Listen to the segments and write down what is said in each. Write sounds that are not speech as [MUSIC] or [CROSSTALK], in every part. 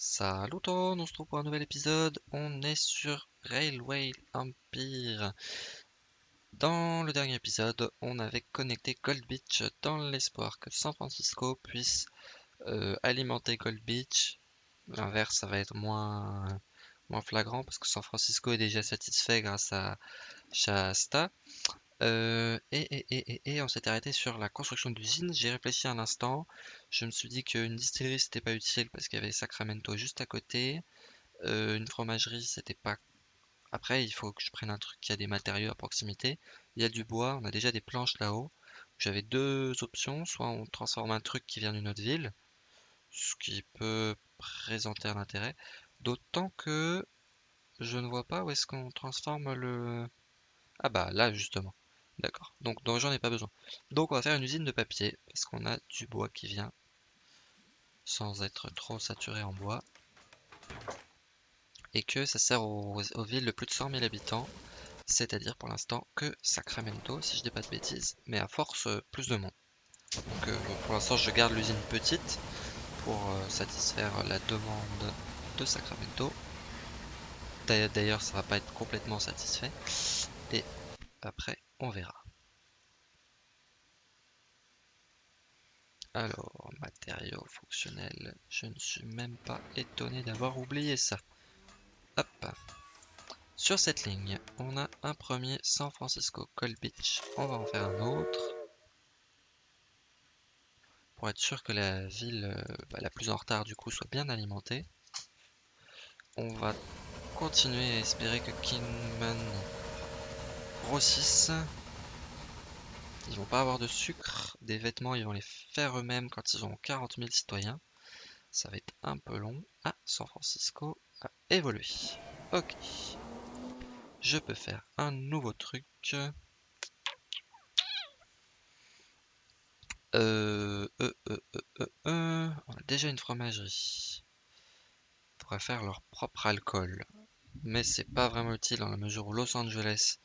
Salut tout on se trouve pour un nouvel épisode. On est sur Railway Empire. Dans le dernier épisode, on avait connecté Gold Beach dans l'espoir que San Francisco puisse euh, alimenter Gold Beach. L'inverse, ça va être moins, moins flagrant parce que San Francisco est déjà satisfait grâce à Shasta. Euh, et, et, on s'est arrêté sur la construction d'usine. J'ai réfléchi un instant. Je me suis dit qu'une distillerie c'était pas utile parce qu'il y avait Sacramento juste à côté. Euh, une fromagerie c'était pas. Après, il faut que je prenne un truc qui a des matériaux à proximité. Il y a du bois, on a déjà des planches là-haut. J'avais deux options. Soit on transforme un truc qui vient d'une autre ville, ce qui peut présenter un intérêt. D'autant que je ne vois pas où est-ce qu'on transforme le. Ah bah là justement. D'accord. Donc, j'en ai pas besoin. Donc on va faire une usine de papier, parce qu'on a du bois qui vient, sans être trop saturé en bois. Et que ça sert aux, villes de plus de 100 000 habitants, c'est-à-dire pour l'instant que Sacramento, si je dis pas de bêtises, mais à force euh, plus de monde. Donc euh, pour l'instant je garde l'usine petite pour euh, satisfaire la demande de Sacramento. D'ailleurs ça va pas être complètement satisfait. Et après on verra. Alors, matériaux fonctionnels, je ne suis même pas étonné d'avoir oublié ça. Hop. Sur cette ligne, on a un premier San Francisco Cold Beach. On va en faire un autre. Pour être sûr que la ville euh, bah, la plus en retard du coup soit bien alimentée. On va continuer à espérer que Kingman grossissent. Ils vont pas avoir de sucre. Des vêtements, ils vont les faire eux-mêmes quand ils ont 40 000 citoyens. Ça va être un peu long. Ah, San Francisco a évolué. Ok. Je peux faire un nouveau truc. Euh, euh, euh, euh, euh On a déjà une fromagerie. On pourrait faire leur propre alcool mais c'est pas vraiment utile dans la mesure où Los Angeles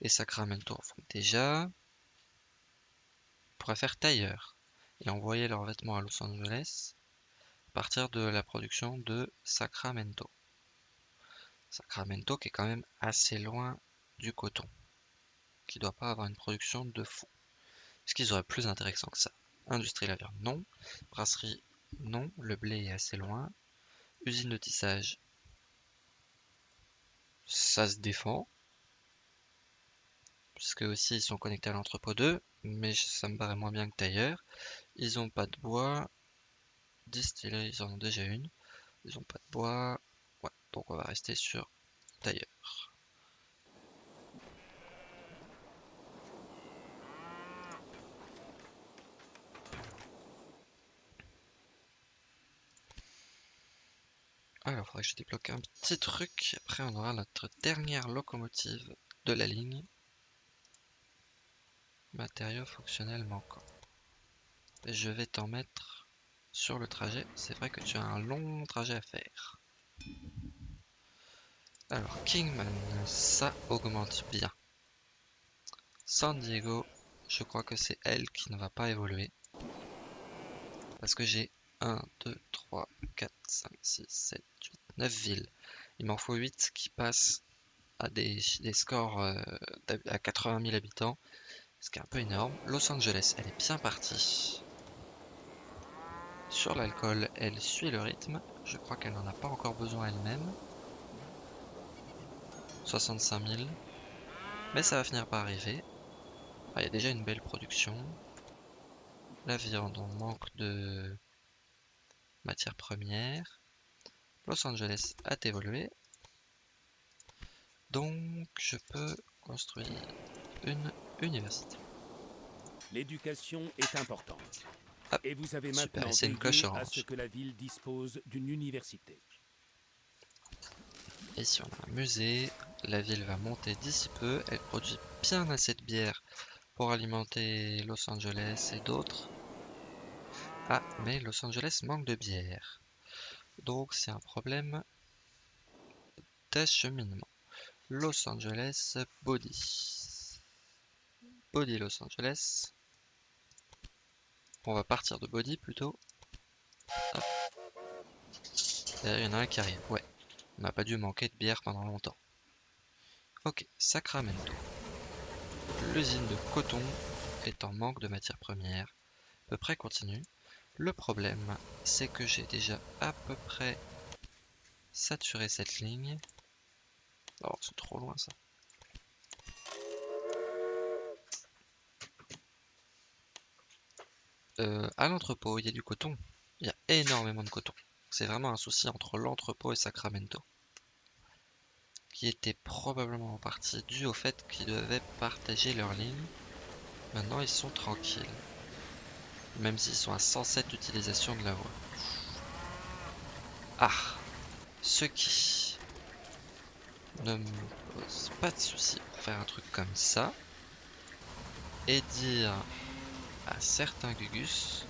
et Sacramento en font déjà. On pourrait faire tailleur et envoyer leurs vêtements à Los Angeles à partir de la production de Sacramento. Sacramento qui est quand même assez loin du coton, qui doit pas avoir une production de fou. Est-ce qu'ils auraient plus intéressant que ça Industrie la viande, non. Brasserie, non. Le blé est assez loin. Usine de tissage, ça se défend. Puisque aussi ils sont connectés à l'entrepôt 2, mais ça me paraît moins bien que tailleur. Ils ont pas de bois. Distillerie, ils en ont déjà une. Ils ont pas de bois. Ouais, donc on va rester sur tailleur. Alors, faudrait que je débloque un petit truc. Après, on aura notre dernière locomotive de la ligne. Matériaux fonctionnels manquants. je vais t'en mettre sur le trajet. C'est vrai que tu as un long trajet à faire. Alors, Kingman, ça augmente bien. San Diego, je crois que c'est elle qui ne va pas évoluer. Parce que j'ai 1, 2, 3, 4, 5, 6, 7, 8, 9 villes. Il m'en faut 8 qui passent à des, scores euh, à 80 000 habitants, ce qui est un peu énorme. Los Angeles, elle est bien partie. Sur l'alcool, elle suit le rythme. Je crois qu'elle n'en a pas encore besoin elle-même. 65 000. Mais ça va finir par arriver. Ah, il y a déjà une belle production. La viande, on manque de matière première. Los Angeles a évolué. Donc je peux construire une université. L'éducation est importante. Et vous avez maintenant une à ce que la ville dispose d'une université. Et si on a un musée, la ville va monter d'ici peu. Elle produit bien assez de bière pour alimenter Los Angeles et d'autres. Ah, mais Los Angeles manque de bière. Donc c'est un problème d'acheminement. Los Angeles, Body. Body Los Angeles. On va partir de Body plutôt. D'ailleurs, il y en a un qui arrive. Ouais. On n'a pas dû manquer de bière pendant longtemps. Ok, Sacramento. L'usine de coton est en manque de matières premières. À peu près continue. Le problème, c'est que j'ai déjà à peu près saturé cette ligne. Oh, c'est trop loin ça. Euh, à l'entrepôt, il y a du coton. Il y a énormément de coton. C'est vraiment un souci entre l'entrepôt et Sacramento. Qui était probablement en partie dû au fait qu'ils devaient partager leur ligne. Maintenant, ils sont tranquilles. Même s'ils sont à 107 d'utilisation de la voie. Ah Ce qui ne me pose pas de souci pour faire un truc comme ça. Et dire à certains Gugus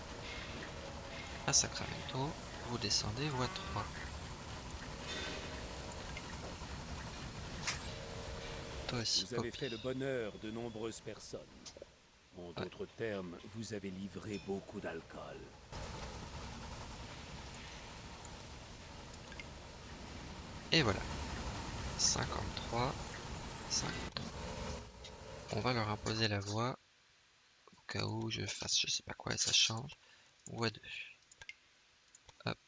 à Sacramento, vous descendez voie 3. Toi aussi, vous avez fait le bonheur de nombreuses personnes. En d'autres termes, vous avez livré beaucoup d'alcool. Et voilà. 53, 53. On va leur imposer la voie au cas où je fasse je sais pas quoi et ça change. Voie 2. Hop.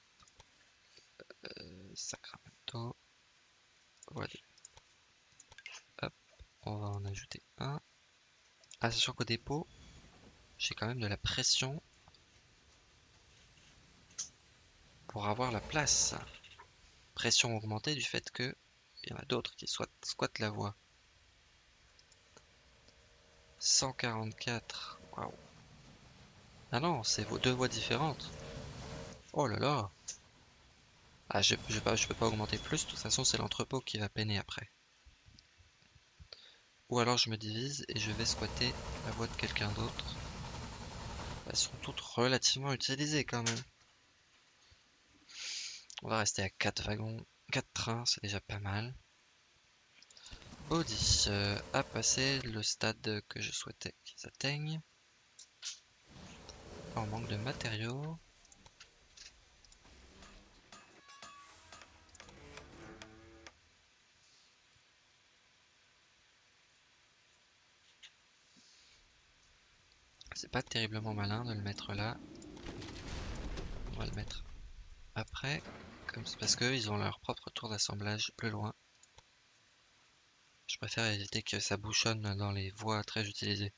Euh, Sacramento. Voie 2. Hop. On va en ajouter un. Ah, sachant qu'au dépôt, j'ai quand même de la pression pour avoir la place. Pression augmentée du fait que il y en a d'autres qui squattent la voie. 144. Waouh. Ah non, c'est vos deux voies différentes. Oh là là. Ah, je, je, je peux pas augmenter plus. De toute façon, c'est l'entrepôt qui va peiner après. Ou alors je me divise et je vais squatter la voie de quelqu'un d'autre. Elles sont toutes relativement utilisées quand même. On va rester à 4 wagons, 4 trains, c'est déjà pas mal. Audi euh, a passé le stade que je souhaitais qu'ils atteignent. En manque de matériaux. C'est pas terriblement malin de le mettre là. On va le mettre après. Comme parce qu'ils ont leur propre tour d'assemblage plus loin. Je préfère éviter que ça bouchonne dans les voies très utilisées.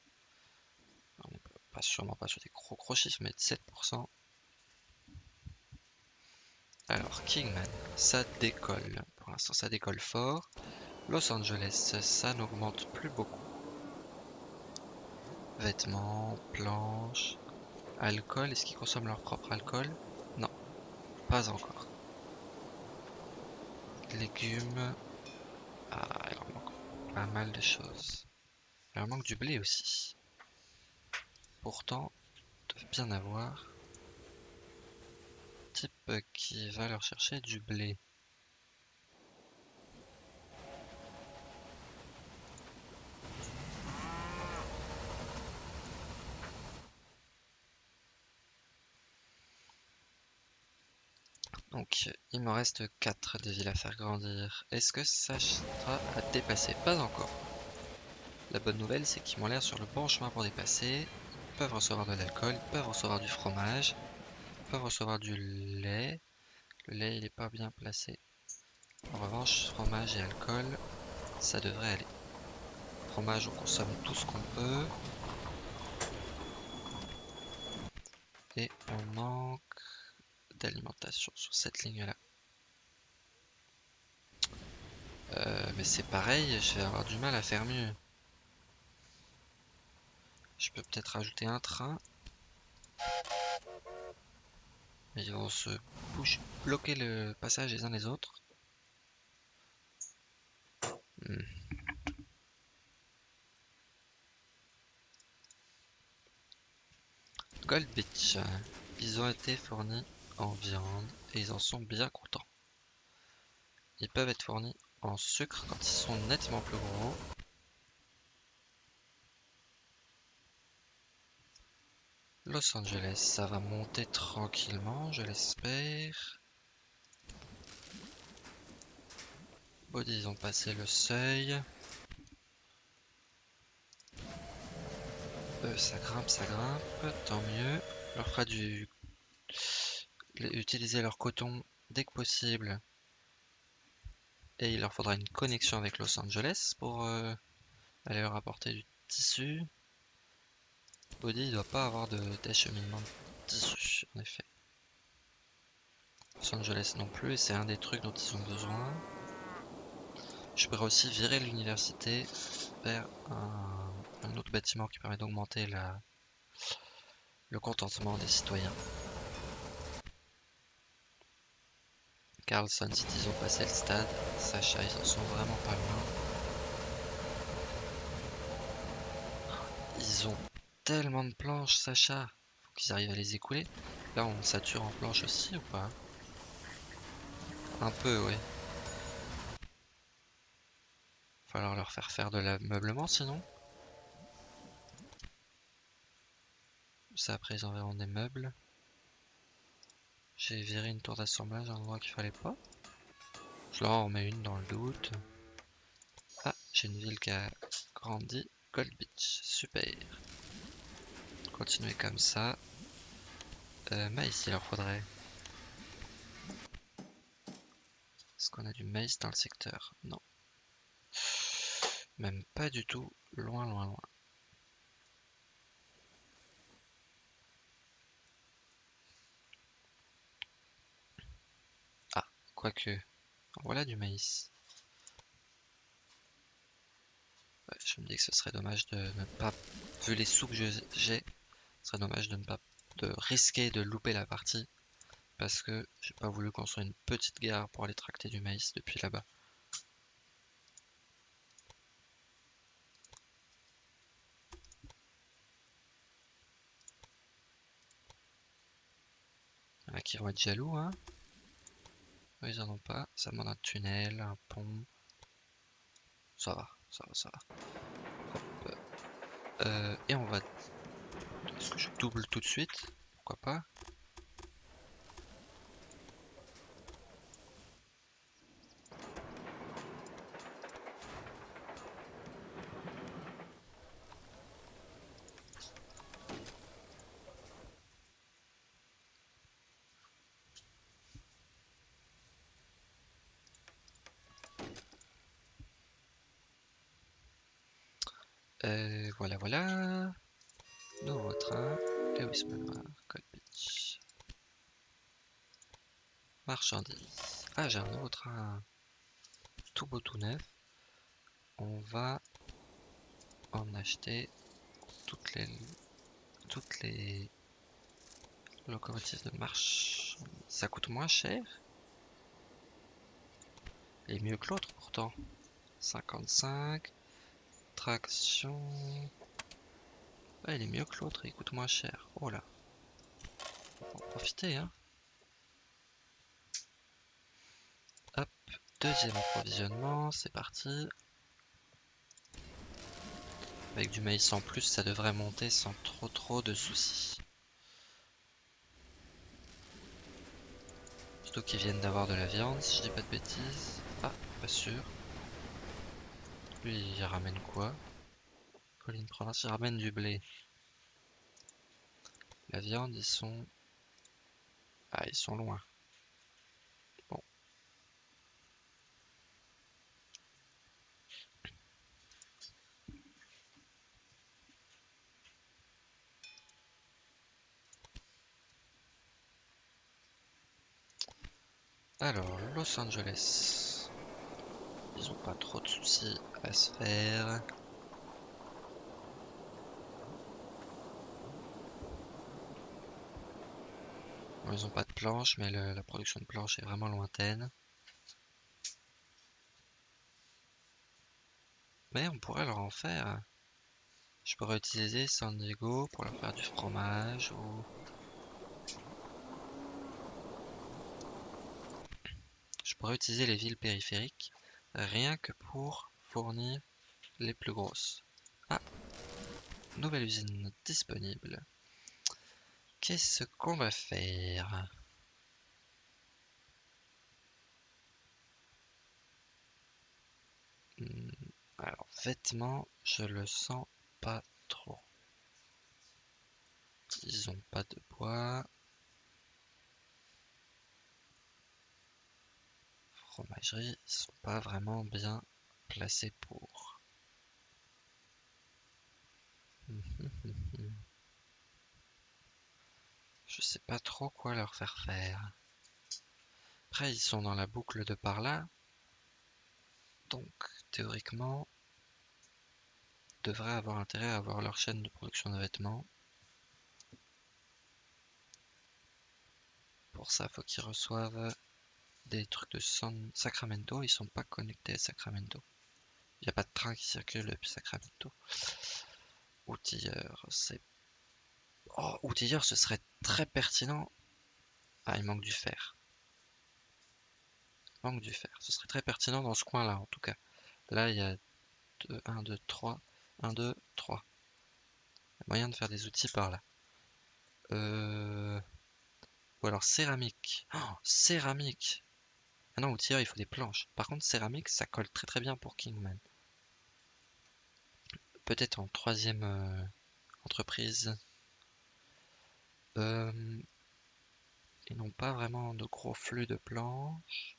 Pas sûrement pas sur des gros gros chiffres, mais 7%. Alors, Kingman, ça décolle. Pour l'instant, ça décolle fort. Los Angeles, ça n'augmente plus beaucoup. Vêtements, planches, alcool. Est-ce qu'ils consomment leur propre alcool? Non, pas encore. Légumes. Ah, il leur manque pas mal de choses. Il leur manque du blé aussi. Pourtant, ils doivent bien avoir. Type qui va leur chercher du blé. Il me reste 4 de villes à faire grandir. Est-ce que ça sera à dépasser? Pas encore. La bonne nouvelle, c'est qu'ils m'ont l'air sur le bon chemin pour dépasser. Ils peuvent recevoir de l'alcool, ils peuvent recevoir du fromage, ils peuvent recevoir du lait. Le lait, il n'est pas bien placé. En revanche, fromage et alcool, ça devrait aller. Fromage, on consomme tout ce qu'on peut. Et on manque d'alimentation sur cette ligne-là. Euh, mais c'est pareil, je vais avoir du mal à faire mieux. Je peux peut-être rajouter un train. ils vont se bloquer le passage les uns les autres. Hmm. Gold Beach. Ils ont été fournis en viande et ils en sont bien contents. Ils peuvent être fournis en sucre quand ils sont nettement plus gros. Los Angeles, ça va monter tranquillement, je l'espère. Body, ils ont passé le seuil. Ça grimpe, ça grimpe, tant mieux. On leur fera du... Utiliser leur coton dès que possible. Et il leur faudra une connexion avec Los Angeles pour euh, aller leur apporter du tissu. Body, il doit pas avoir d'acheminement de, tissu, en effet. Los Angeles non plus, et c'est un des trucs dont ils ont besoin. Je pourrais aussi virer l'université vers un, autre bâtiment qui permet d'augmenter le contentement des citoyens. Carlson City, ils ont passé le stade. Sacha, ils en sont vraiment pas loin. Ils ont tellement de planches, Sacha. Faut qu'ils arrivent à les écouler. Là, on sature en planches aussi ou pas? Un peu, oui. Falloir leur faire faire de l'ameublement sinon. Ça après ils enverront des meubles. J'ai viré une tour d'assemblage à un endroit qu'il fallait pas. Je leur en remets une dans le doute. Ah, j'ai une ville qui a grandi. Gold Beach, super. Continuer comme ça. Euh, maïs, il leur faudrait. Est-ce qu'on a du maïs dans le secteur? Non. Même pas du tout, loin, loin, loin. Ah, quoique, voilà du maïs. je me dis que ce serait dommage de ne pas, vu les sous que j'ai, ce serait dommage de ne pas, de risquer de louper la partie. Parce que j'ai pas voulu construire une petite gare pour aller tracter du maïs depuis là-bas. qui vont être jaloux, hein. Ils en ont pas. Ça demande un tunnel, un pont. Ça va, ça va, ça va. Euh, et on va... Est-ce que je double tout de suite? Pourquoi pas Euh, voilà, voilà. Nouveau train. Lewis Manoir, Cold Beach. Marchandises. Ah, j'ai un train tout beau, tout neuf. On va en acheter toutes les toutes les locomotives de marche. Ça coûte moins cher. Et mieux que l'autre pourtant. 55. Traction. il est mieux que l'autre, il coûte moins cher. Oh là. On va profiter, hein. Hop, deuxième approvisionnement, c'est parti. Avec du maïs en plus, ça devrait monter sans trop trop de soucis. Surtout qu'ils viennent d'avoir de la viande, si je dis pas de bêtises. Ah, pas sûr. Lui, il ramène quoi? Colline Province, il ramène du blé. La viande, ils sont... Ah, ils sont loin. Alors, Los Angeles. Ils ont pas trop de soucis à se faire. ils ont pas de planches, mais la production de planches est vraiment lointaine. Mais on pourrait leur en faire. Je pourrais utiliser San Diego pour leur faire du fromage ou... Je pourrais utiliser les villes périphériques rien que pour fournir les plus grosses. Ah, nouvelle usine disponible. Qu'est-ce qu'on va faire? Vêtements, je le sens pas trop. Ils ont pas de bois. Fromagerie, ils sont pas vraiment bien placés pour. [LAUGHS] Je sais pas trop quoi leur faire faire. Après, ils sont dans la boucle de par là. Donc, théoriquement, devraient avoir intérêt à avoir leur chaîne de production de vêtements. Pour ça, faut qu'ils reçoivent des trucs de Sacramento. Ils sont pas connectés à Sacramento. Il n'y a pas de train qui circule depuis Sacramento. Outilleur, c'est... Oh, outilleur, ce serait très pertinent. Ah, il manque du fer. Il manque du fer. Ce serait très pertinent dans ce coin-là, en tout cas. Là, il y a 2, 1, 2, 3. 1, 2, 3. Il moyen de faire des outils par là. Euh... Ou alors céramique. Oh, céramique Ah non, outilleur, il faut des planches. Par contre, céramique, ça colle très très bien pour Kingman. Peut-être en troisième euh, entreprise. Euh... Ils n'ont pas vraiment de gros flux de planches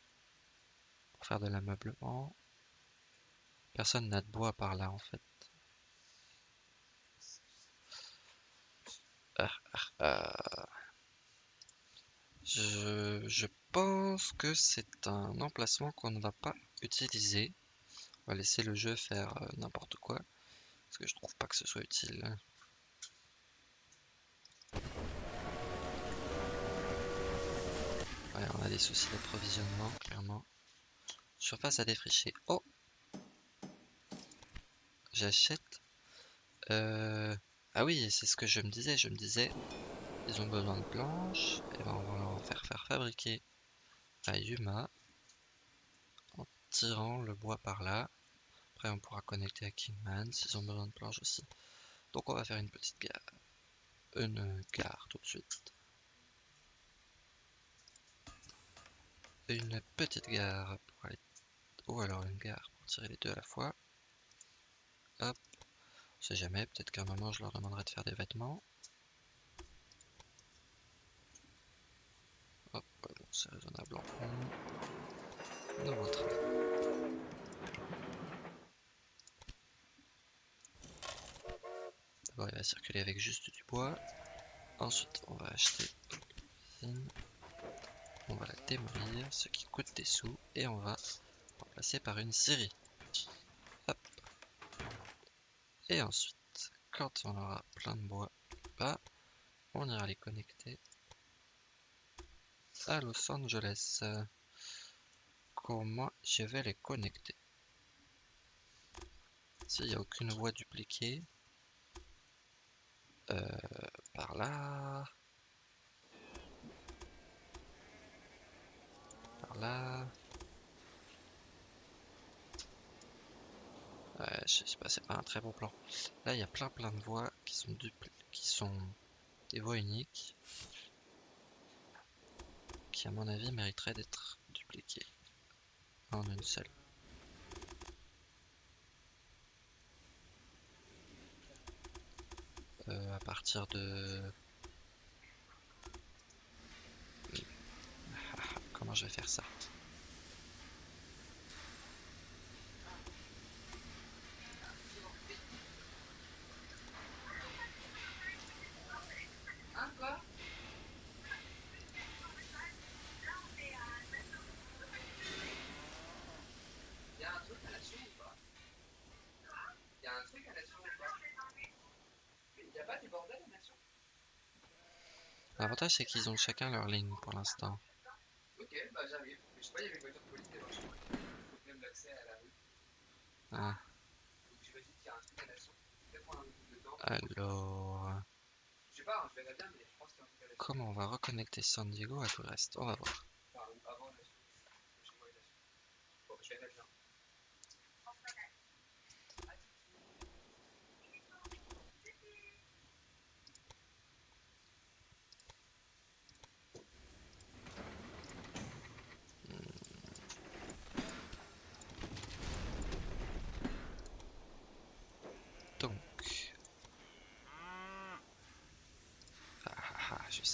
pour faire de l'ameublement. Personne n'a de bois par là en fait. Ah, ah, ah. Je, pense que c'est un emplacement qu'on ne va pas utiliser. On va laisser le jeu faire euh, n'importe quoi. Parce que je trouve pas que ce soit utile. On a des soucis d'approvisionnement, clairement. Surface à défricher. Oh J'achète. Euh... Ah oui, c'est ce que je me disais. Je me disais, ils ont besoin de planches. Et ben on va leur faire faire fabriquer à Yuma en tirant le bois par là. Après, on pourra connecter à Kingman s'ils ont besoin de planches aussi. Donc, on va faire une petite gare. Une gare tout de suite. Une petite gare pour aller. Ou alors une gare pour tirer les deux à la fois. Hop. On sait jamais, peut-être qu'à un moment je leur demanderai de faire des vêtements. Hop, bon, c'est raisonnable en Nouveau train. D'abord il va circuler avec juste du bois. Ensuite on va acheter une On va la démolir, ce qui coûte des sous. Et on va remplacer par une série. Et ensuite, quand on aura plein de bois, bah, on ira les connecter à Los Angeles. Comment je vais les connecter? S'il n'y a aucune voie dupliquée, euh, par là, par là, Ouais, je sais pas, c'est pas un très bon plan. Là, il y a plein plein de voies qui sont qui sont des voies uniques, qui à mon avis mériteraient d'être dupliquées en une seule. Euh, à partir de... Comment je vais faire ça? L'avantage c'est qu'ils ont chacun leur ligne pour l'instant. Ok, bah j'arrive. Je sais pas, il y avait une voiture de police devant chez moi. Même l'accès à la rue. Ah. Donc j'imagine qu'il y a un truc à nation. Peut-être prendre un peu de temps. Alors. Je sais pas, hein, je verrai bien, mais je pense qu'il y a un truc à nation. Comment on va reconnecter San Diego à tout le reste? On va voir. Enfin, avant nation. Chez moi, nation. Bon, je vais mettre là.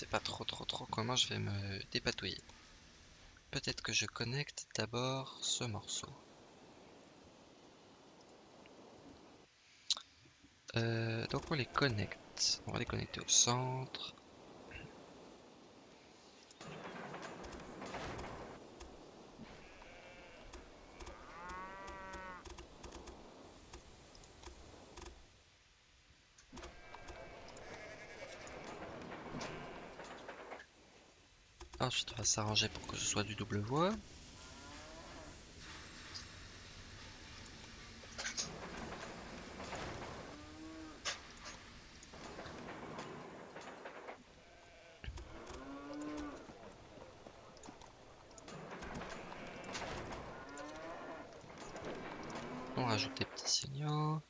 sais pas trop trop trop je vais me dépatouiller. Peut-être que je connecte d'abord ce morceau. Euh, donc on les connecte. On va les connecter au centre. Ensuite, on va s'arranger pour que ce soit du double voie. On rajoute des petits signaux.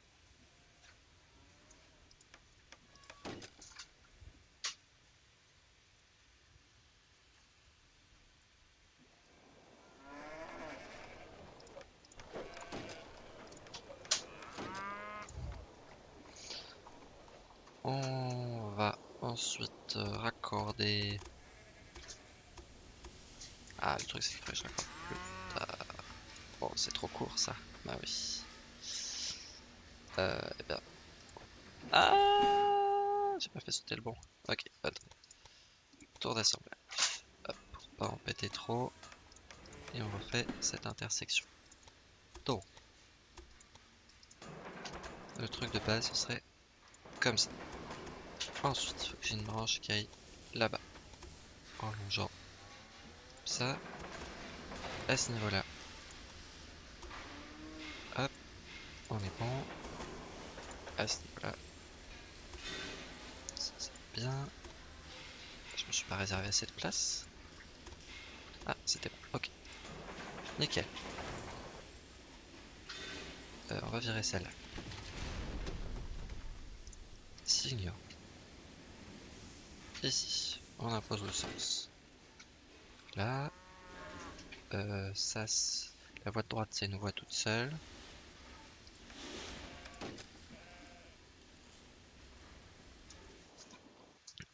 On va ensuite euh, raccorder. Ah, le truc c'est que je raccorde plus tard. Bon, c'est trop court ça. Bah oui. Euh, eh bien. Ah J'ai pas fait sauter le bon. Ok, attends. Tour d'assemblage. Hop, pour pas en péter trop. Et on refait cette intersection. Donc. Le truc de base, ce serait comme ça. Ensuite, il faut que j'ai une branche qui aille là-bas. En longeant ça. À ce niveau-là. Hop. On est bon. À ce niveau-là. Ça, c'est bien. Je me suis pas réservé assez de place. Ah, c'était bon. Ok. Nickel. Euh, on va virer celle-là. Signaux. Ici, on impose le sens. Là, euh, ça, la voie de droite, c'est une voie toute seule.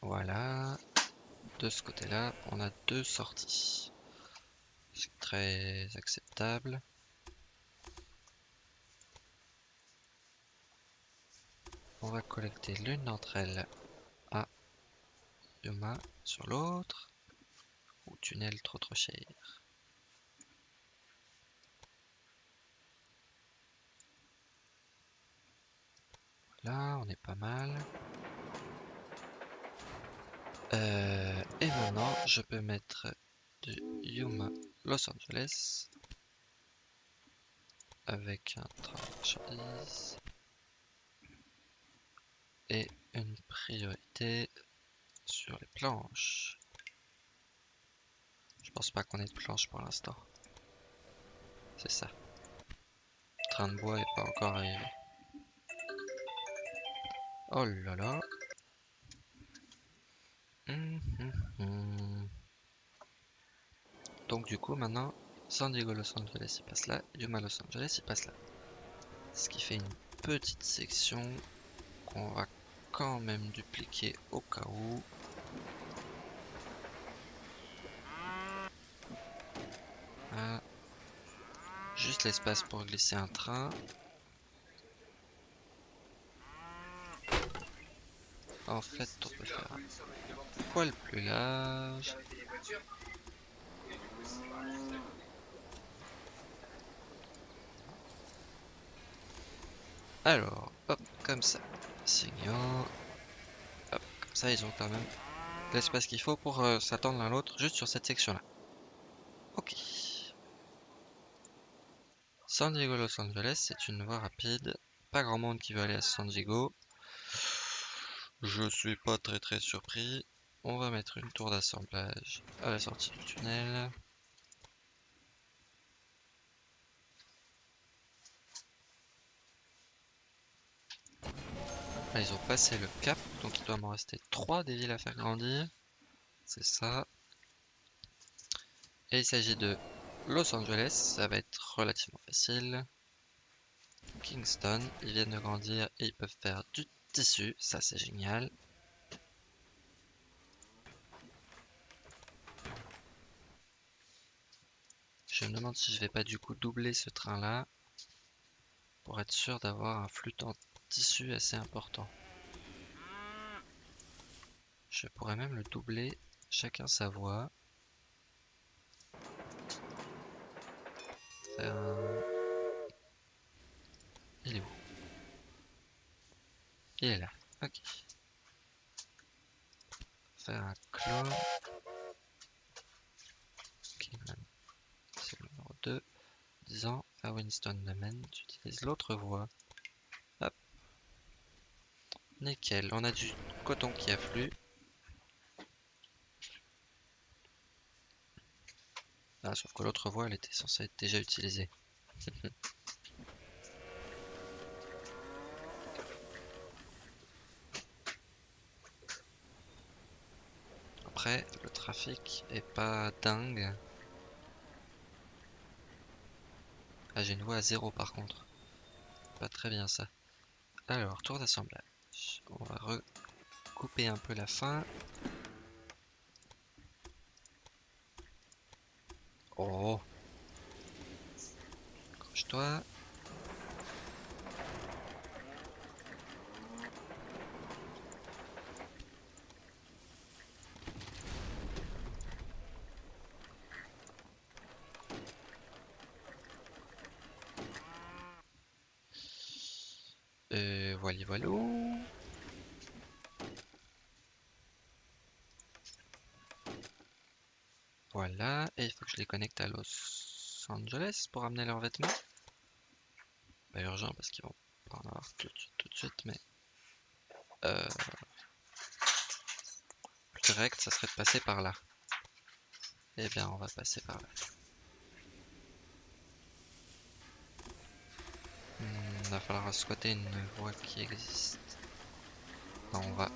Voilà. De ce côté-là, on a deux sorties. C'est très acceptable. On va collecter l'une d'entre elles Sur l'autre. Ou tunnel trop trop cher. Là, on est pas mal. Euh, et maintenant, je peux mettre du Yuma Los Angeles avec un train de et une priorité sur les planches. Je pense pas qu'on ait de planches pour l'instant. C'est ça. Le train de bois est pas encore arrivé. Oh là là. Hum, hum, hum. Donc du coup maintenant, San Diego Los Angeles il passe là, Yuma Los Angeles il passe là. Ce qui fait une petite section qu'on va quand même dupliquer au cas où. Ah. Juste l'espace pour glisser un train. En fait, on peut faire un poil plus large? Alors, hop, comme ça. Signaux. Hop, comme ça, ils ont quand même l'espace qu'il faut pour euh, s'attendre l'un l'autre juste sur cette section-là. Ok. San Diego Los Angeles, c'est une voie rapide. Pas grand monde qui veut aller à San Diego. Je suis pas très très surpris. On va mettre une tour d'assemblage à la sortie du tunnel. Là, ils ont passé le cap, donc il doit m'en rester 3 des villes à faire grandir. C'est ça. Et il s'agit de Los Angeles, ça va être relativement facile. Kingston, ils viennent de grandir et ils peuvent faire du tissu, ça c'est génial. Je me demande si je vais pas du coup doubler ce train là pour être sûr d'avoir un flux en tissu assez important. Je pourrais même le doubler, chacun sa voie. Faire un... Il est où? Il est là, ok. Faire un clone. Kingman. C'est le numéro 2. Disant à Winston Domain, j'utilise l'autre voie. Hop. Nickel, on a du coton qui afflue. Ah, sauf que l'autre voie, elle était censée être déjà utilisée. [LAUGHS] Après, le trafic est pas dingue. Ah, j'ai une voie à zéro par contre. Pas très bien ça. Alors, tour d'assemblage. On va recouper un peu la fin. Oh Accroche-toi. Euh, voilà, voilà. Et il faut que je les connecte à Los Angeles pour amener leurs vêtements. Pas urgent parce qu'ils vont pas en avoir tout, de suite- tout de suite, mais... Euh... Plus direct, ça serait de passer par là. Eh bien, on va passer par là. Hmm, Il va falloir squatter une voie qui existe. On va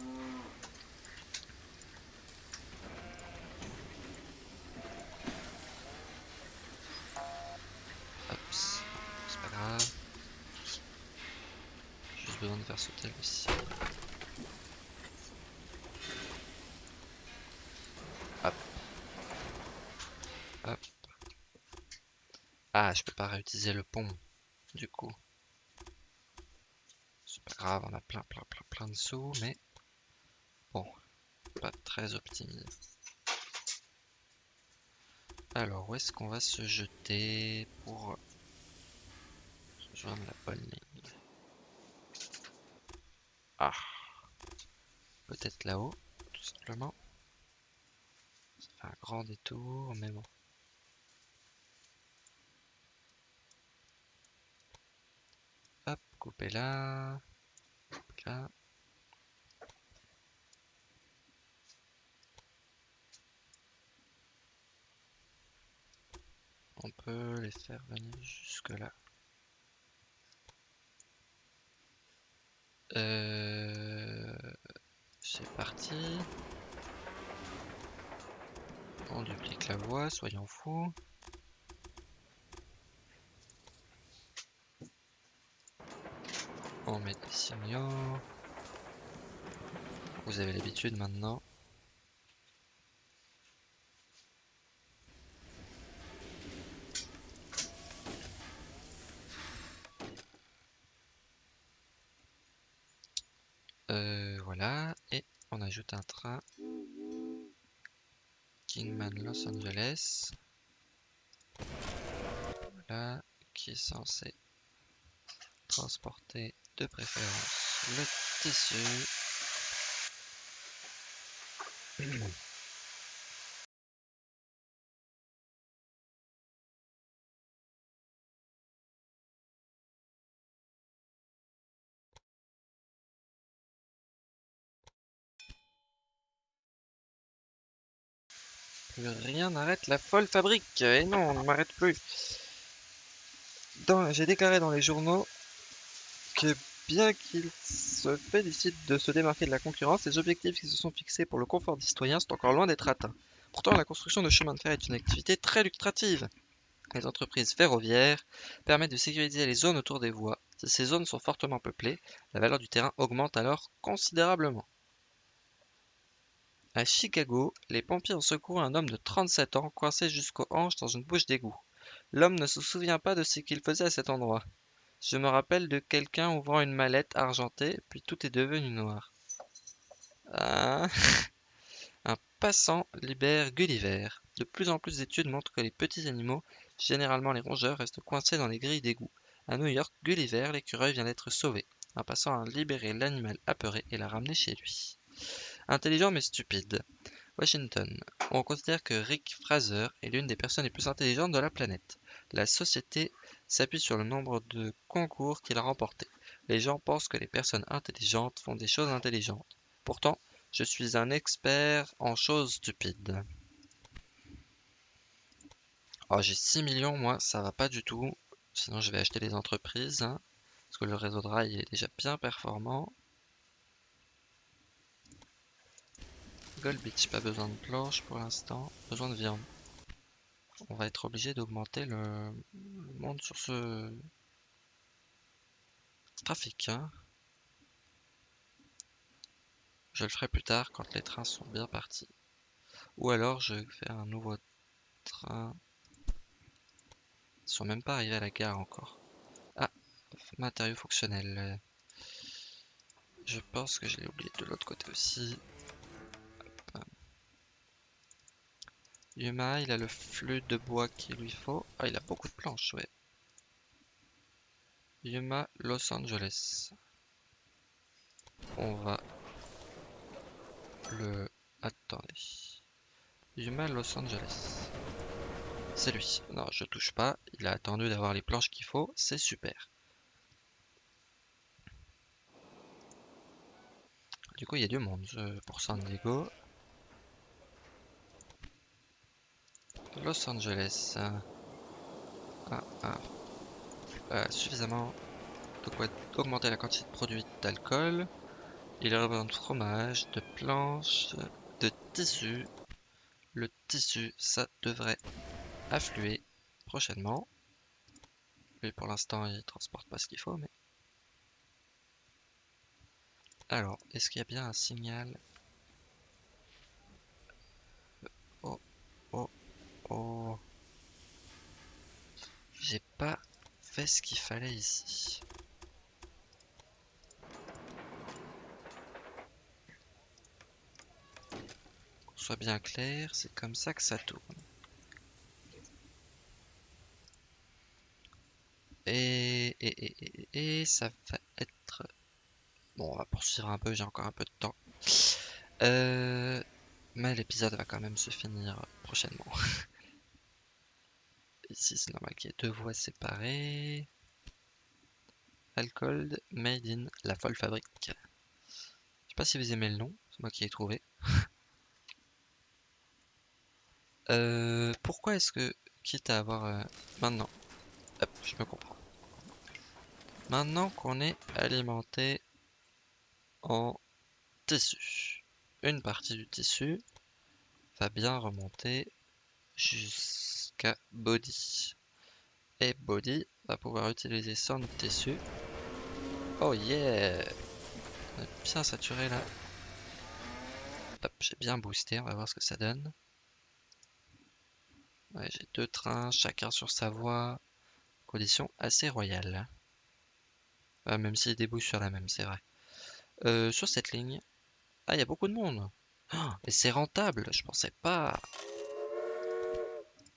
Hop, c'est pas grave. J'ai Juste besoin de Hop. Hop. Ah, je peux pas réutiliser le pont, du coup. C'est pas grave, on a plein, plein, plein, plein de sous, mais bon, pas très optimisé. Alors, où est-ce qu'on va se jeter pour rejoindre la bonne ligne Ah Peut-être là-haut, tout simplement. Ça fait un grand détour, mais bon. Hop, couper là. là. On peut les faire venir jusque là. Euh... C'est parti. On duplique soyons fous. On met des signaux. Vous avez l'habitude maintenant. Euh, voilà, et on ajoute un train Los Angeles. Qui est censé transporter de préférence le tissu. [CLEARS THROAT] rien n'arrête la folle fabrique. Et non, on ne m'arrête plus. J'ai déclaré dans les journaux que bien qu'il se félicite de se démarquer de la concurrence, les objectifs qui se sont fixés pour le confort des citoyens sont encore loin d'être atteints. Pourtant, la construction de chemins de fer est une activité très lucrative. Les entreprises ferroviaires permettent de sécuriser les zones autour des voies. Si ces zones sont fortement peuplées, la valeur du terrain augmente alors considérablement. À Chicago, les pompiers ont secouru un homme de 37 ans coincé jusqu'aux hanches dans une bouche d'égout. L'homme ne se souvient pas de ce qu'il faisait à cet endroit. Je me rappelle de quelqu'un ouvrant une mallette argentée, puis tout est devenu noir. Ah. [LAUGHS] Un passant libère Gulliver. De plus en plus d'études montrent que les petits animaux, généralement les rongeurs, restent coincés dans les grilles d'égout. À New York, Gulliver, l'écureuil, vient d'être sauvé. Un passant a libéré l'animal apeuré et l'a ramené chez lui. Intelligent mais stupide. Washington. On considère que Rick Fraser est l'une des personnes les plus intelligentes de la planète. La société s'appuie sur le nombre de concours qu'il a remportés. Les gens pensent que les personnes intelligentes font des choses intelligentes. Pourtant, je suis un expert en choses stupides. Oh, j'ai 6 millions, moi, ça va pas du tout. Sinon, je vais acheter les entreprises. hein, parce que le réseau de rail est déjà bien performant. Gold Beach, pas besoin de planches pour l'instant. Besoin de viande. On va être obligé d'augmenter le... le monde sur ce trafic. hein. Je le ferai plus tard quand les trains sont bien partis. Ou alors je vais faire un nouveau train. Ils sont même pas arrivés à la gare encore. Ah, matériaux fonctionnels. Je pense que je l'ai oublié de l'autre côté aussi. Yuma, il a le flux de bois qu'il lui faut. Ah, il a beaucoup de planches, ouais. Yuma, Los Angeles. On va le... Attendez. Yuma, Los Angeles. C'est lui. Non, je touche pas. Il a attendu d'avoir les planches qu'il faut. C'est super. Du coup, il y a du monde euh, pour San Diego. Los Angeles. Ah, ah. Euh, suffisamment de quoi augmenter la quantité de produits d'alcool. Il besoin de fromage, de planches, de tissu. Le tissu, ça devrait affluer prochainement. Lui, pour l'instant, il transporte pas ce qu'il faut, mais... Alors, est-ce qu'il y a bien un signal Oh, oh, oh. J'ai pas fait ce qu'il fallait ici. Qu'on soit bien clair, c'est comme ça que ça tourne. Et, et, et, ça va être... Bon, on va poursuivre un peu, j'ai encore un peu de temps. Euh, mais l'épisode va quand même se finir prochainement. [LAUGHS] Ici, c'est normal qu'il y ait deux voies séparées. Alcool Made in La Folle Fabrique. Je sais pas si vous aimez le nom, c'est moi qui l'ai trouvé. [LAUGHS] Euh, pourquoi est-ce que, quitte à avoir... euh, maintenant, je me comprends. Maintenant qu'on est alimenté en tissu, une partie du tissu va bien remonter jusqu'à body. Et body va pouvoir utiliser son tissu. Oh yeah On est bien saturé là. J'ai bien boosté, on va voir ce que ça donne. J'ai deux trains, chacun sur sa voie. Condition assez royale. Ouais, même s'ils débouchent sur la même, c'est vrai. Euh, sur cette ligne. Ah, il y a beaucoup de monde. Oh, et c'est rentable, je pensais pas.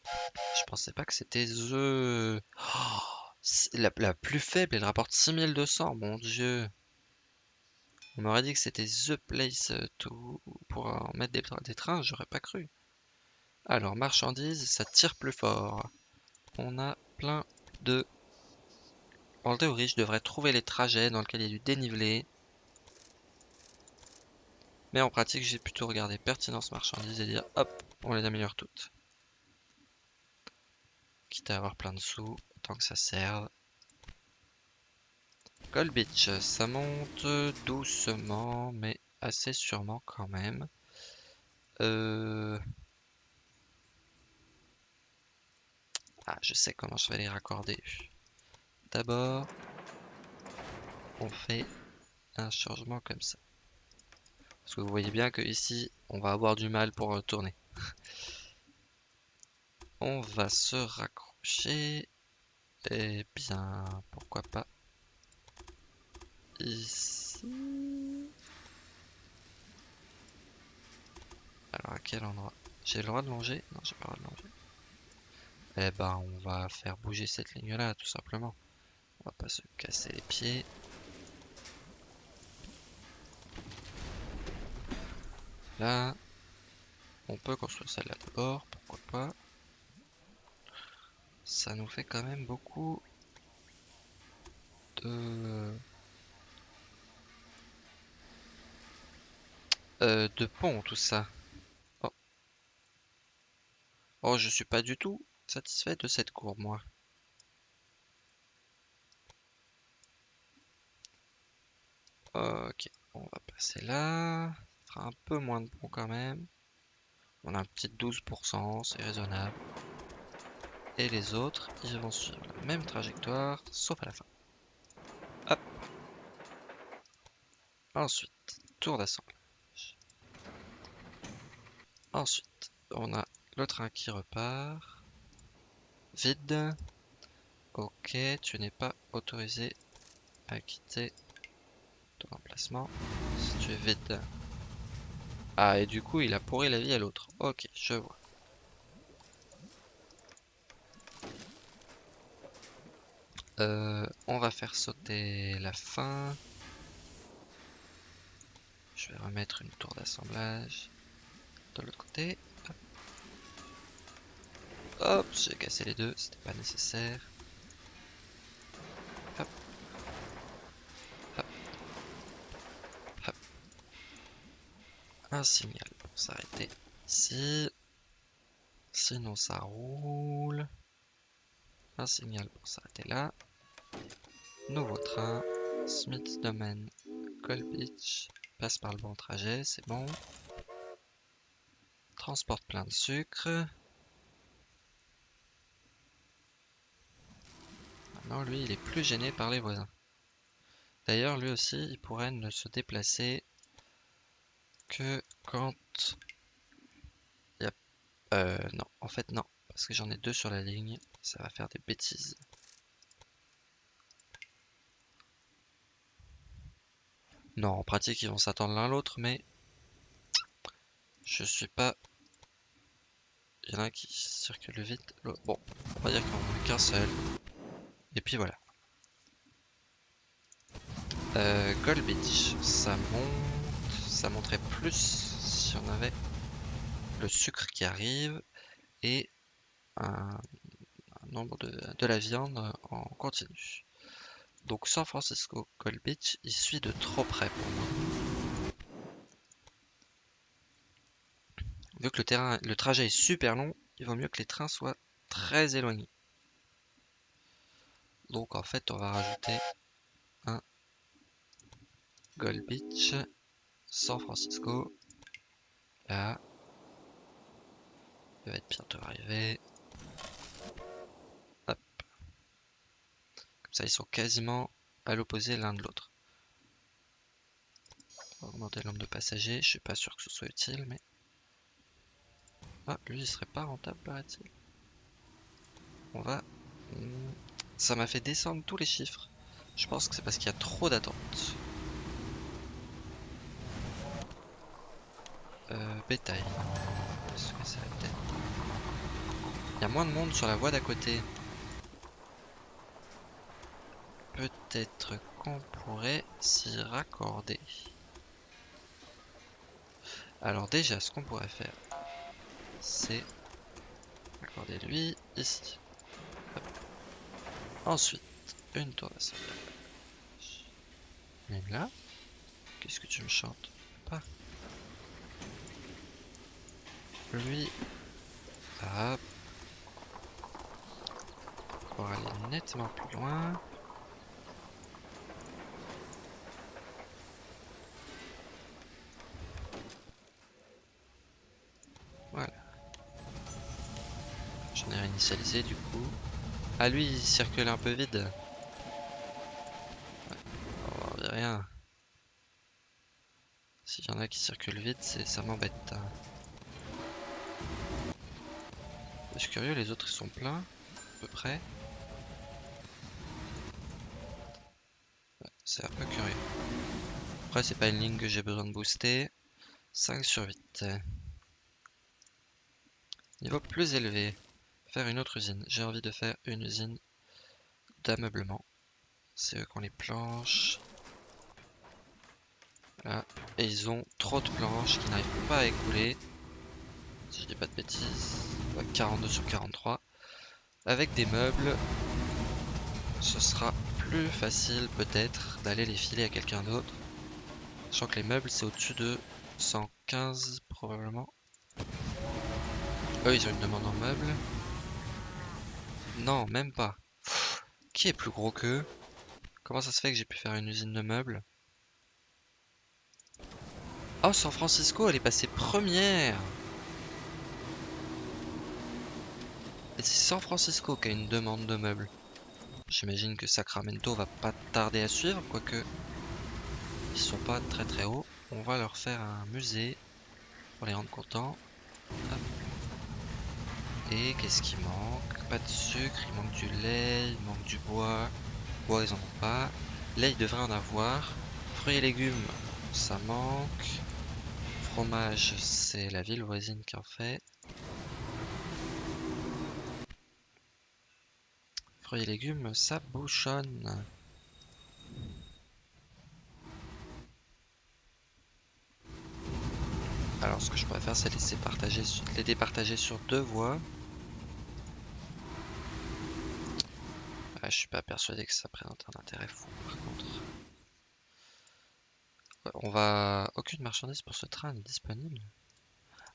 Je pensais pas que c'était The. Oh, la, plus faible, elle rapporte 6200, mon dieu. On m'aurait dit que c'était The Place to... pour en mettre des, des trains, j'aurais pas cru. Alors, marchandises, ça tire plus fort. On a plein de... En théorie, je devrais trouver les trajets dans lesquels il y a du dénivelé. Mais en pratique, j'ai plutôt regardé pertinence marchandises et dire hop, on les améliore toutes. Quitte à avoir plein de sous, tant que ça serve. Gold Beach, ça monte doucement, mais assez sûrement quand même. Euh... Ah, je sais comment je vais les raccorder. D'abord, on fait un changement comme ça. Parce que vous voyez bien que ici, on va avoir du mal pour tourner. [LAUGHS] on va se raccrocher. Eh bien, pourquoi pas ici. Alors à quel endroit? J'ai le droit de longer? Non, j'ai pas le droit de longer. Eh ben, on va faire bouger cette ligne-là, tout simplement. On va pas se casser les pieds. Là, on peut construire celle-là d'abord, pourquoi pas. Ça nous fait quand même beaucoup de... Euh, de pont, tout ça. Oh. oh, je suis pas du tout satisfait de cette courbe, moi. Ok, on va passer là. Ça fera un peu moins de pont quand même. On a un petit 12%, c'est raisonnable. Et les autres, ils vont suivre la même trajectoire, sauf à la fin. Hop. Ensuite, tour d'assemblage. Ensuite, on a le train qui repart. Vide. Ok, tu n'es pas autorisé à quitter ton emplacement si tu es vide. Ah, et du coup, il a pourri la vie à l'autre. Ok, je vois. Euh, on va faire sauter la fin. Je vais remettre une tour d'assemblage de l'autre côté. Hop, j'ai cassé les deux, c'était pas nécessaire. Hop. Hop. Hop. Un signal pour s'arrêter ici. Sinon ça roule. Un signal pour s'arrêter là. Nouveau train. Smith Domain. Gold Beach. Passe par le bon trajet, c'est bon. Transporte plein de sucre. Maintenant, lui, il est plus gêné par les voisins. D'ailleurs, lui aussi, il pourrait ne se déplacer que quand... Il y a... Euh, non, en fait, non. Parce que j'en ai deux sur la ligne. Ça va faire des bêtises. Non, en pratique, ils vont s'attendre l'un l'autre, mais je suis pas. Il y en a qui circulent vite. Bon, on va dire qu'il en a qu'un seul. Et puis voilà. Euh, Gold Beach, ça monte. Ça monterait plus si on avait le sucre qui arrive et un, nombre de, de la viande en continu. Donc San Francisco Gold Beach, il suit de trop près pour moi. Vu que le, terrain, le trajet est super long, il vaut mieux que les trains soient très éloignés. Donc en fait, on va rajouter un Gold Beach, San Francisco. Là. Il va être bientôt arrivé. Ça, ils sont quasiment à l'opposé l'un de l'autre. On va augmenter le nombre de passagers. Je suis pas sûr que ce soit utile, mais... Ah, lui, il serait pas rentable, paraît-il. On va... Hmm, ça m'a fait descendre tous les chiffres. Je pense que c'est parce qu'il y a trop d'attentes. Euh, bétail. Il y a moins de monde sur la voie d'à côté. Peut-être qu'on pourrait s'y raccorder. Alors déjà, ce qu'on pourrait faire, c'est raccorder lui ici. Ensuite, une tour d'assemblage. Même là. Qu'est-ce que tu me chantes? Pas. Lui. Hop. Pour aller nettement plus loin. Du coup. Ah lui il circule un peu vide. Oh, rien. S'il y en a qui circulent vite, ça m'embête. Hein. Je suis curieux, les autres ils sont pleins. peu près. C'est un peu curieux. Après, c'est pas une ligne que j'ai besoin de booster. 5 sur 8. Niveau plus élevé. Faire une autre usine. J'ai envie de faire une usine d'ameublement. C'est eux qui ont les planches. Et ils ont trop de planches qui n'arrivent pas à écouler. Si je dis pas de bêtises. 42 sur 43. Avec des meubles, ce sera plus facile peut-être d'aller les filer à quelqu'un d'autre. Sachant que les meubles c'est au-dessus de 115 probablement. Eux ils ont une demande en meubles. Non, même pas. qui est plus gros qu'eux? Comment ça se fait que j'ai pu faire une usine de meubles? Oh, San Francisco, elle est passée première Et c'est San Francisco qui a une demande de meubles. J'imagine que Sacramento va pas tarder à suivre, quoique ils sont pas très très hauts. On va leur faire un musée pour les rendre contents. Et qu'est-ce qui manque? Pas de sucre, il manque du lait, il manque du bois. Bois, ils en ont pas. Lait, ils devraient en avoir. Fruits et légumes, ça manque. Fromage, c'est la ville voisine qui en fait. Fruits et légumes, ça bouchonne. Alors ce que je pourrais faire c'est laisser partager, les départager sur deux voies. Je suis pas persuadé que ça présente un intérêt fou par contre. On va... Aucune marchandise pour ce train n'est disponible.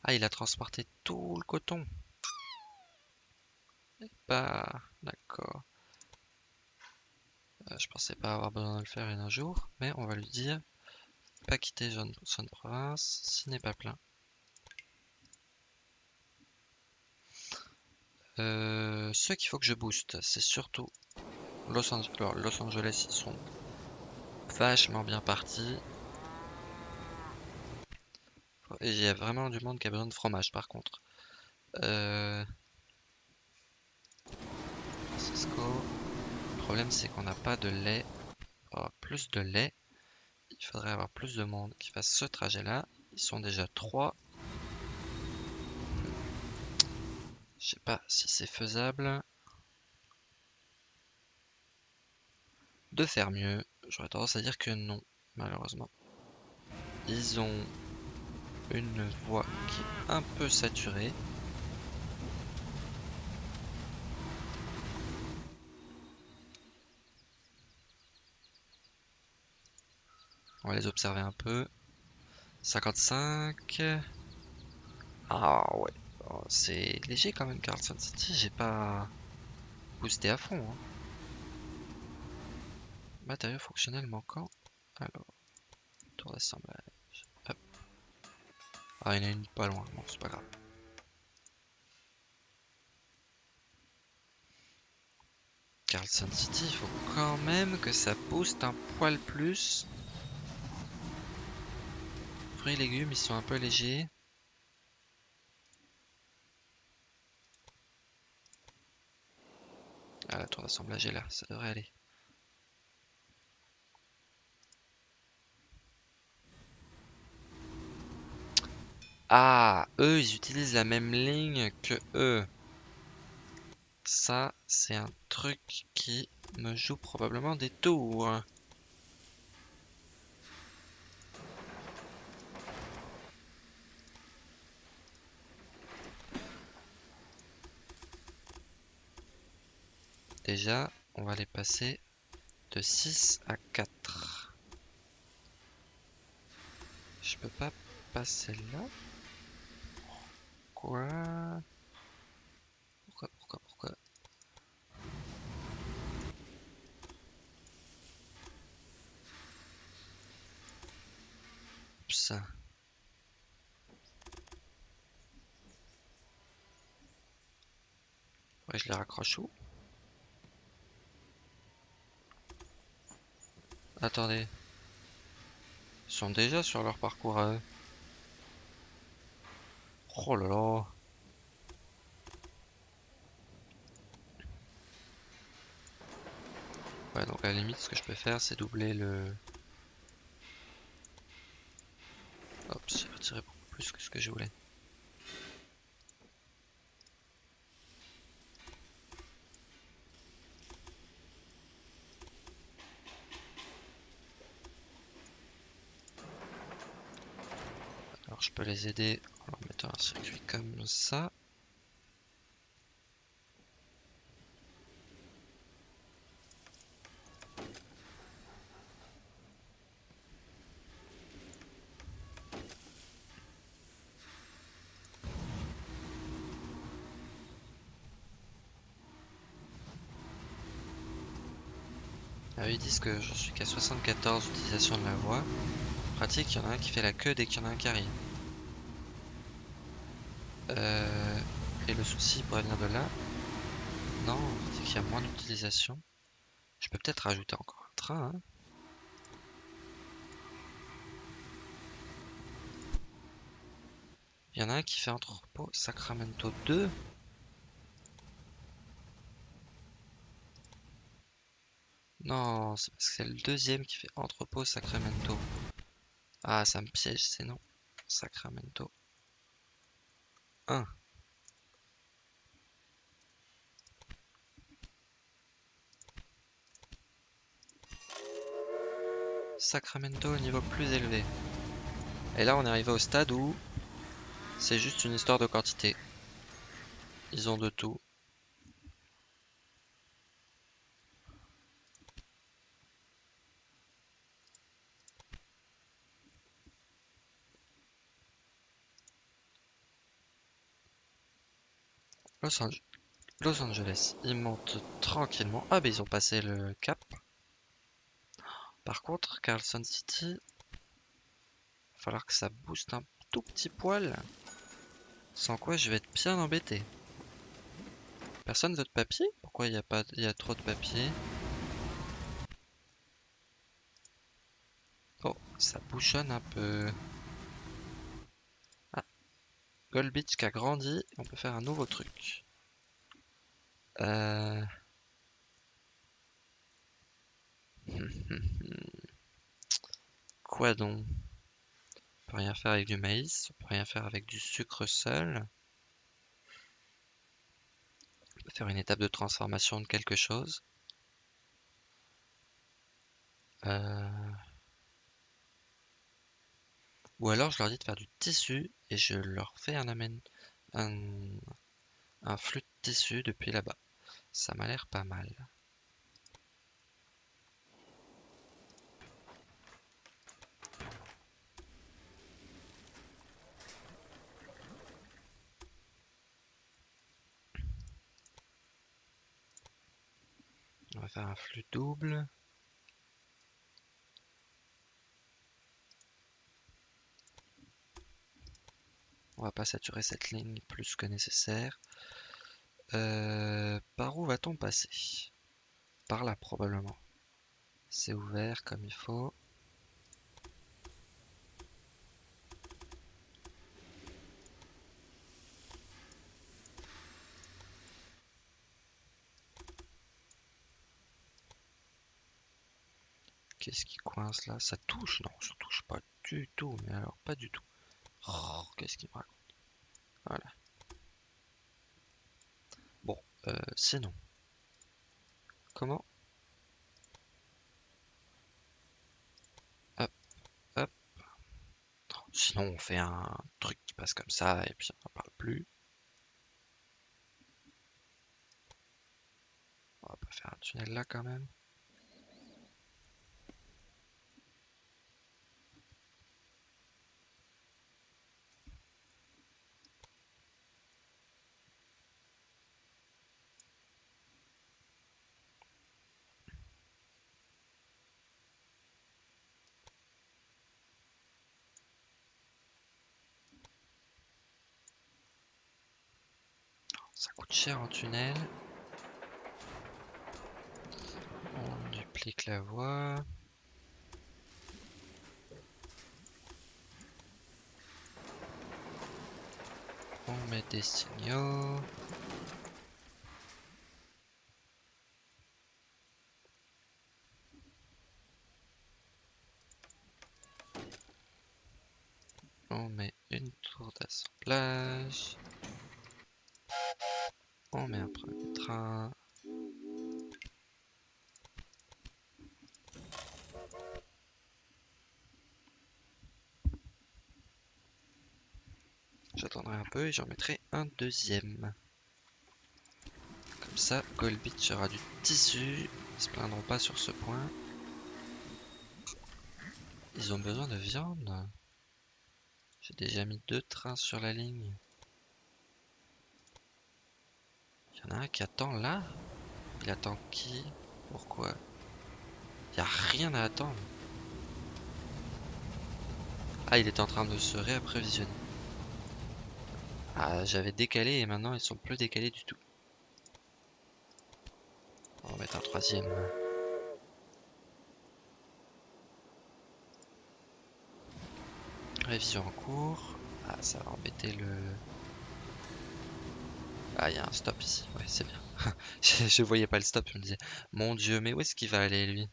Ah, il a transporté tout le coton. Bah, d'accord. Euh, je pensais pas avoir besoin de le faire un jour, mais on va lui dire pas quitter zone, province s'il n'est pas plein. Euh, ce qu'il faut que je booste, c'est surtout Los Angeles. Ils sont vachement bien partis. Il y a vraiment du monde qui a besoin de fromage par contre. Euh... Le problème c'est qu'on n'a pas de lait. plus de lait. Il faudrait avoir plus de monde qui fasse ce trajet là. Ils sont déjà 3. Je sais pas si c'est faisable. De faire mieux. J'aurais tendance à dire que non, malheureusement. Ils ont une voie qui est un peu saturée. On va les observer un peu. 55. Ah ouais. Oh, c'est léger quand même Carlson City. J'ai pas boosté à fond. Hein. Matériaux fonctionnels manquants. Alors. Tour d'assemblage. Hop. Ah, il y en a une pas loin. Bon, c'est pas grave. Carlson City, il faut quand même que ça booste un poil plus. Fruits et légumes, ils sont un peu légers. Ah, la tour d'assemblage est là, ça devrait aller. Ah, eux, ils utilisent la même ligne que eux. Ça, c'est un truc qui me joue probablement des tours. Déjà, on va les passer de 6 à 4. Je peux pas passer là Pourquoi? Pourquoi, pourquoi, pourquoi? Ça. Ouais, je les raccroche où? Attendez. Ils sont déjà sur leur parcours à eux. Oh là là. Ouais, donc à la limite, ce que je peux faire, c'est doubler le... Hop, j'ai retiré beaucoup plus que ce que je voulais. Je peux les aider en leur mettant un circuit comme ça. Ah, ils disent que je suis qu'à 74 utilisation de la voix. Pratique, il y en a un qui fait la queue dès qu'il y en a un qui arrive. Euh, et le souci pourrait venir de là. Non, c'est qu'il y a moins d'utilisation. Je peux peut-être rajouter encore un train. hein. Il y en a un qui fait entrepôt Sacramento 2. Non, c'est parce que c'est le deuxième qui fait entrepôt Sacramento. Ah, ça me piège, c'est non. Sacramento 1. Sacramento au niveau plus élevé. Et là, on est arrivé au stade où c'est juste une histoire de quantité. Ils ont de tout. Los, Ange- Los Angeles, ils montent tranquillement. Ah, bah ils ont passé le cap. Par contre, Carlson City, va falloir que ça booste un tout petit poil. Sans quoi, je vais être bien embêté. Personne veut de papier? Pourquoi il y a pas, il y a trop de papier? Oh, ça bouchonne un peu. Gold Beach qui a grandi, on peut faire un nouveau truc. Euh... [LAUGHS] Quoi donc? On peut rien faire avec du maïs, on peut rien faire avec du sucre seul. On peut faire une étape de transformation de quelque chose. Euh, Ou alors je leur dis de faire du tissu et je leur fais un amène un, flux de tissu depuis là-bas. Ça m'a l'air pas mal. On va faire un flux double. On va pas saturer cette ligne plus que nécessaire. Euh, par où va-t-on passer? Par là probablement. C'est ouvert comme il faut. Qu'est-ce qui coince là? Ça touche? Non, ça touche pas du tout. Mais alors, pas du tout. Oh, qu'est-ce qu'il me raconte Voilà. Bon, euh, sinon. Comment? Hop, hop. Sinon, on fait un truc qui passe comme ça et puis on n'en parle plus. On va pas faire un tunnel là quand même. coûte cher en tunnel. On duplique la voie. On met des signaux. On met une tour d'assemblage. Et j'en mettrai un deuxième. Comme ça, Goldbeach aura du tissu. Ils se plaindront pas sur ce point. Ils ont besoin de viande. J'ai déjà mis deux trains sur la ligne. Il y en a un qui attend là. Il attend qui? Pourquoi? Il n'y a rien à attendre. Ah, il est en train de se réapprovisionner. Ah, j'avais décalé et maintenant ils sont plus décalés du tout. On va mettre un troisième. Révision en cours. Ah, ça va embêter le... Ah, il y a un stop ici. Ouais, c'est bien. [LAUGHS] je, je voyais pas le stop, je me disais, mon dieu, mais où est-ce qu'il va aller lui?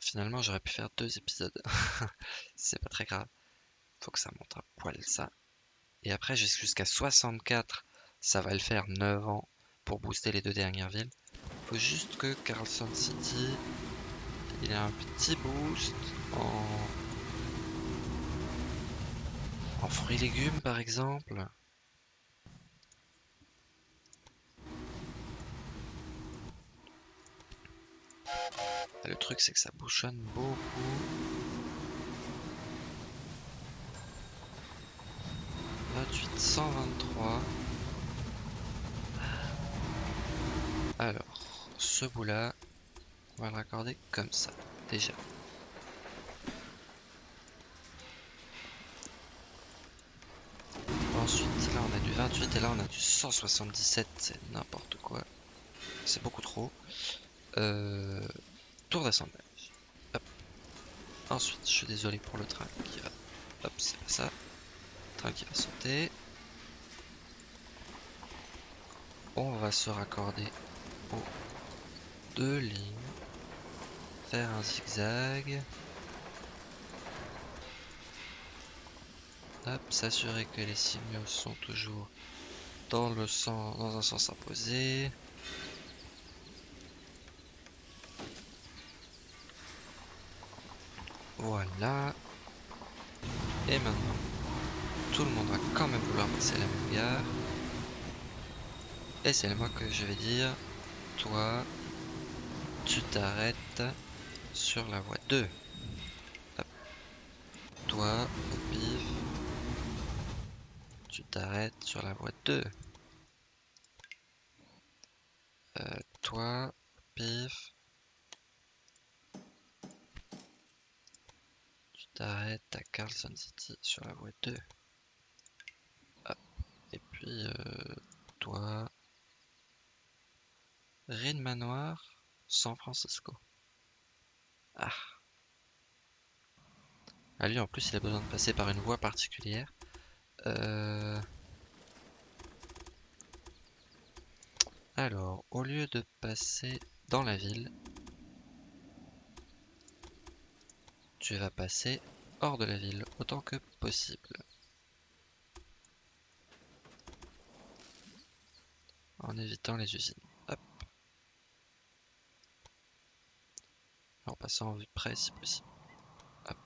Finalement, j'aurais pu faire deux épisodes. [LAUGHS] c'est pas très grave. Faut que ça monte un poil, ça. Et après, jusqu'à 64, ça va le faire 9 ans pour booster les deux dernières villes. Faut juste que Carlson City, il ait un petit boost en, en fruits et légumes par exemple. Le truc c'est que ça bouchonne beaucoup. 28, 123. Alors, ce bout là, on va le raccorder comme ça, déjà. Ensuite, là on a du 28 et là on a du 177, c'est n'importe quoi. C'est beaucoup trop. Euh, tour d'assemblage. Ensuite, je suis désolé pour le train qui va. Hop, c'est pas ça. Train qui va sauter. On va se raccorder aux deux lignes. Faire un zigzag. S'assurer que les signaux sont toujours dans un sens imposé. Voilà. Et maintenant, tout le monde va quand même vouloir passer la même gare. Et c'est moi que je vais dire, toi, tu t'arrêtes sur la voie 2. Hop. Toi, au pif, tu t'arrêtes sur la voie 2. Euh, toi, pif, tu t'arrêtes à Carlson City sur la voie 2. Hop. Et puis, euh, toi, Rin Manoir, San Francisco. Ah. Ah lui en plus il a besoin de passer par une voie particulière. Euh... Alors, au lieu de passer dans la ville, tu vas passer hors de la ville autant que possible. En évitant les usines. Hop. En vue près si possible. Hop.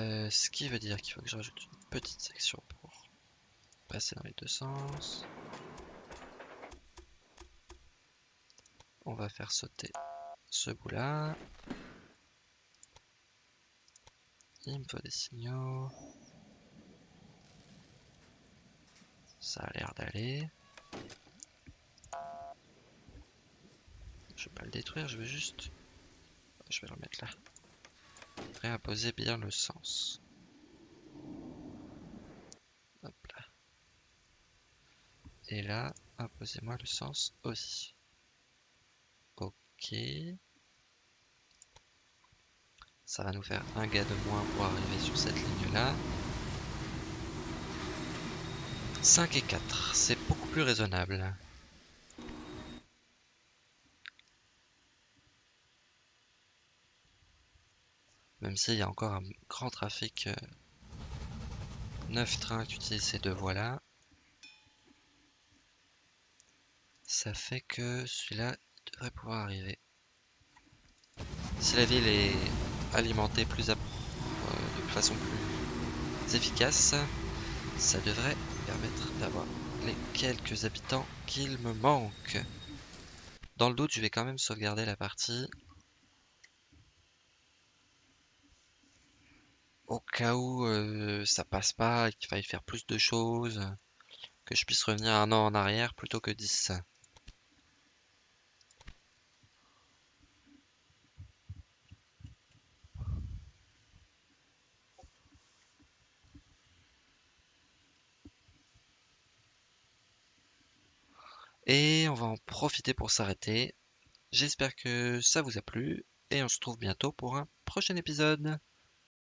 Euh, ce qui veut dire qu'il faut que je rajoute une petite section pour passer dans les deux sens. On va faire sauter ce bout là. Il me faut des signaux. Ça a l'air d'aller. Je vais pas le détruire, je vais juste... Je vais le remettre là. Réimposer bien le sens. Hop là. Et là, imposez-moi le sens aussi. Ok. Ça va nous faire un gars de moins pour arriver sur cette ligne là. 5 et 4, c'est beaucoup plus raisonnable. Même s'il y a encore un grand trafic. 9 euh, trains qui utilisent ces deux voies-là. Ça fait que celui-là devrait pouvoir arriver. Si la ville est alimentée plus euh, de façon plus efficace, ça devrait permettre d'avoir les quelques habitants qu'il me manque. Dans le doute, je vais quand même sauvegarder la partie au cas où euh, ça passe pas qu'il faille faire plus de choses, que je puisse revenir un an en arrière plutôt que 10. Et on va en profiter pour s'arrêter. J'espère que ça vous a plu et on se retrouve bientôt pour un prochain épisode.